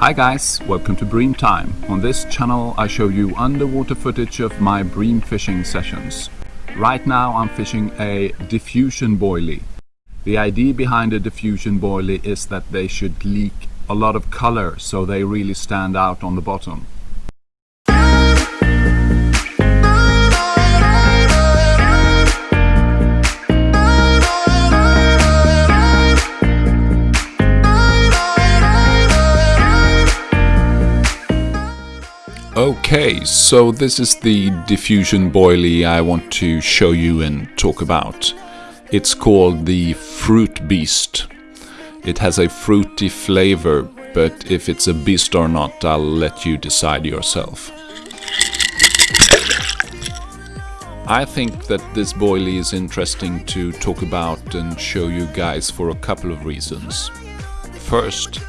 Hi guys, welcome to Bream Time. On this channel I show you underwater footage of my bream fishing sessions. Right now I'm fishing a diffusion boilie. The idea behind a diffusion boilie is that they should leak a lot of color so they really stand out on the bottom. Okay, so this is the diffusion boilie I want to show you and talk about. It's called the Fruit Beast. It has a fruity flavor, but if it's a beast or not, I'll let you decide yourself. I think that this boilie is interesting to talk about and show you guys for a couple of reasons. First,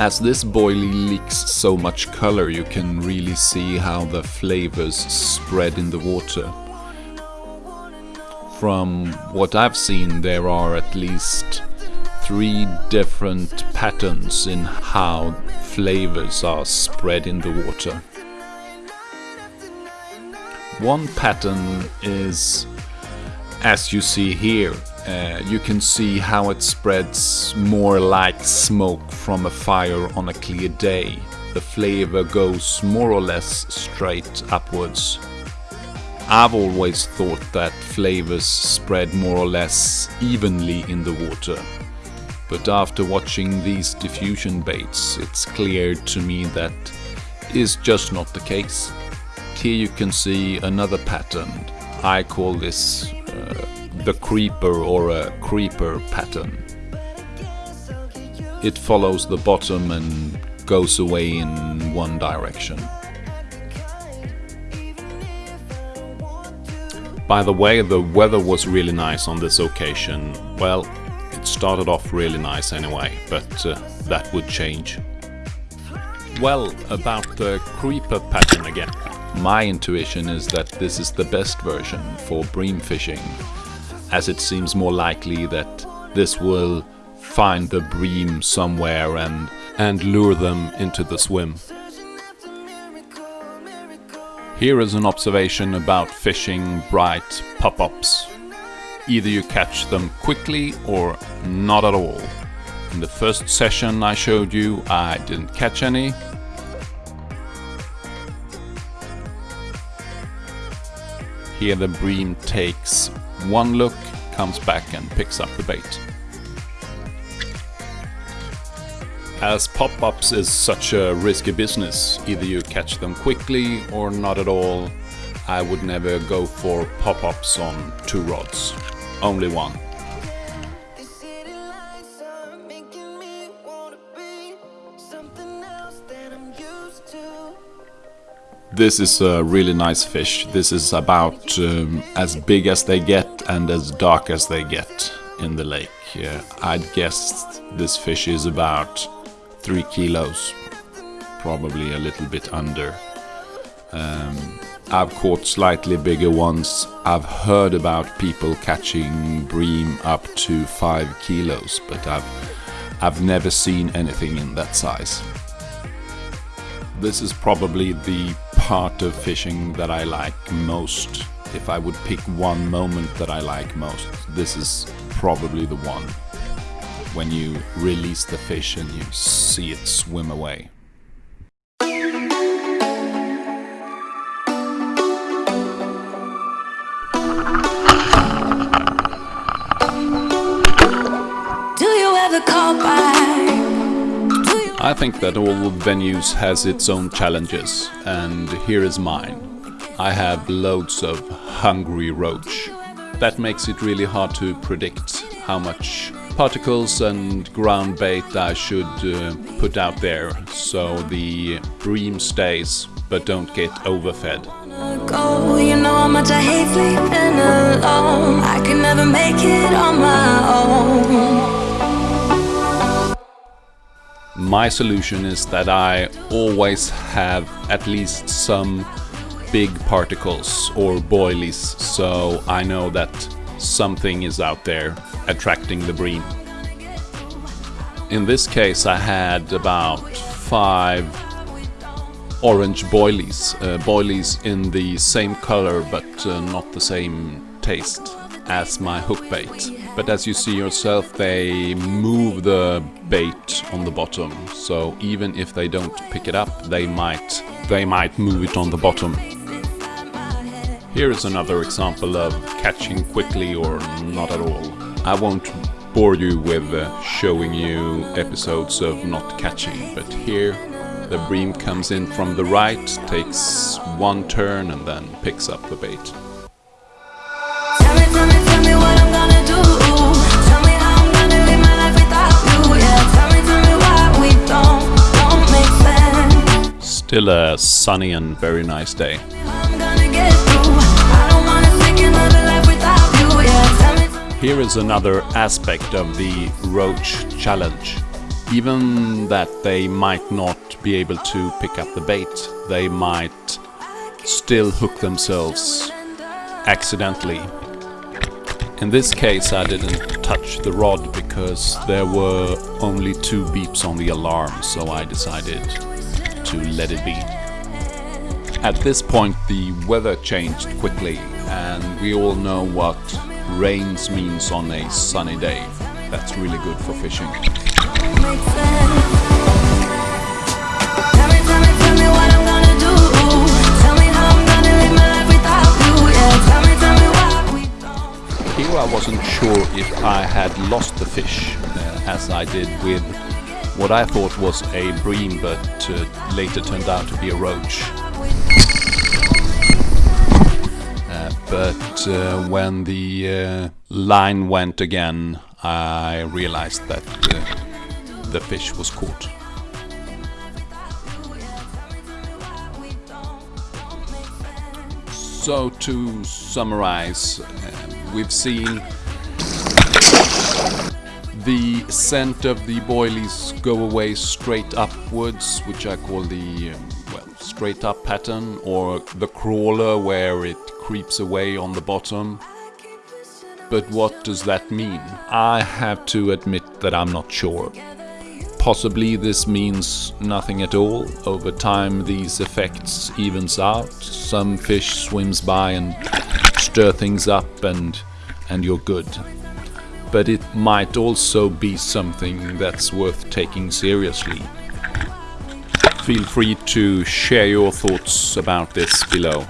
as this boilie leaks so much color, you can really see how the flavors spread in the water. From what I've seen, there are at least three different patterns in how flavors are spread in the water. One pattern is, as you see here, uh, you can see how it spreads more like smoke from a fire on a clear day. The flavor goes more or less straight upwards. I've always thought that flavors spread more or less evenly in the water. But after watching these diffusion baits, it's clear to me that is just not the case. Here you can see another pattern. I call this uh, the creeper or a creeper pattern. It follows the bottom and goes away in one direction. By the way, the weather was really nice on this occasion. Well, it started off really nice anyway, but uh, that would change. Well, about the creeper pattern again. My intuition is that this is the best version for bream fishing as it seems more likely that this will find the bream somewhere and, and lure them into the swim. Here is an observation about fishing bright pop-ups. Either you catch them quickly or not at all. In the first session I showed you I didn't catch any. Here the bream takes one look, comes back and picks up the bait. As pop-ups is such a risky business, either you catch them quickly or not at all, I would never go for pop-ups on two rods. Only one. This is a really nice fish. This is about um, as big as they get and as dark as they get in the lake. Uh, I'd guess this fish is about 3 kilos, probably a little bit under. Um, I've caught slightly bigger ones. I've heard about people catching bream up to 5 kilos, but I've, I've never seen anything in that size. This is probably the part of fishing that I like most. If I would pick one moment that I like most, this is probably the one. When you release the fish and you see it swim away. Do you ever call back? I think that all venues has its own challenges, and here is mine. I have loads of hungry roach. That makes it really hard to predict how much particles and ground bait I should uh, put out there, so the bream stays, but don't get overfed. Go, you know how much I hate sleeping alone. I can never make it on my own. My solution is that I always have at least some big particles or boilies so I know that something is out there attracting the bream. In this case I had about five orange boilies. Uh, boilies in the same color but uh, not the same taste as my hook bait. But as you see yourself, they move the bait on the bottom. So even if they don't pick it up, they might they might move it on the bottom. Here is another example of catching quickly or not at all. I won't bore you with uh, showing you episodes of not catching, but here the bream comes in from the right, takes one turn and then picks up the bait. Still a sunny and very nice day. Here is another aspect of the roach challenge. Even that they might not be able to pick up the bait, they might still hook themselves accidentally. In this case I didn't touch the rod because there were only two beeps on the alarm, so I decided to let it be. At this point the weather changed quickly and we all know what rains means on a sunny day. That's really good for fishing. Here I wasn't sure if I had lost the fish, uh, as I did with what I thought was a bream, but uh, later turned out to be a roach. Uh, but uh, when the uh, line went again, I realized that uh, the fish was caught. So to summarize, uh, we've seen the scent of the boilies go away straight upwards, which I call the um, well straight up pattern, or the crawler where it creeps away on the bottom. But what does that mean? I have to admit that I'm not sure. Possibly this means nothing at all. Over time these effects evens out. Some fish swims by and stir things up and and you're good. But it might also be something that's worth taking seriously. Feel free to share your thoughts about this below.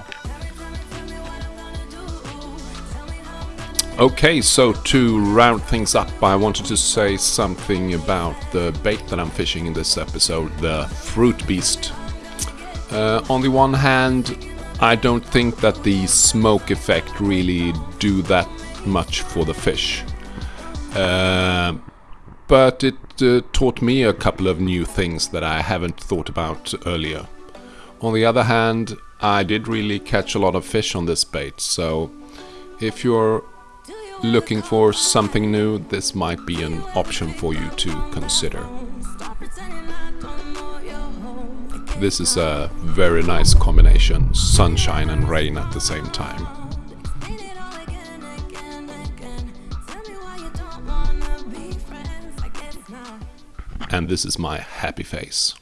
Okay, so to round things up, I wanted to say something about the bait that I'm fishing in this episode, the Fruit Beast. Uh, on the one hand, I don't think that the smoke effect really do that much for the fish. Uh, but it uh, taught me a couple of new things that I haven't thought about earlier. On the other hand, I did really catch a lot of fish on this bait, so if you're looking for something new, this might be an option for you to consider. This is a very nice combination, sunshine and rain at the same time. And this is my happy face.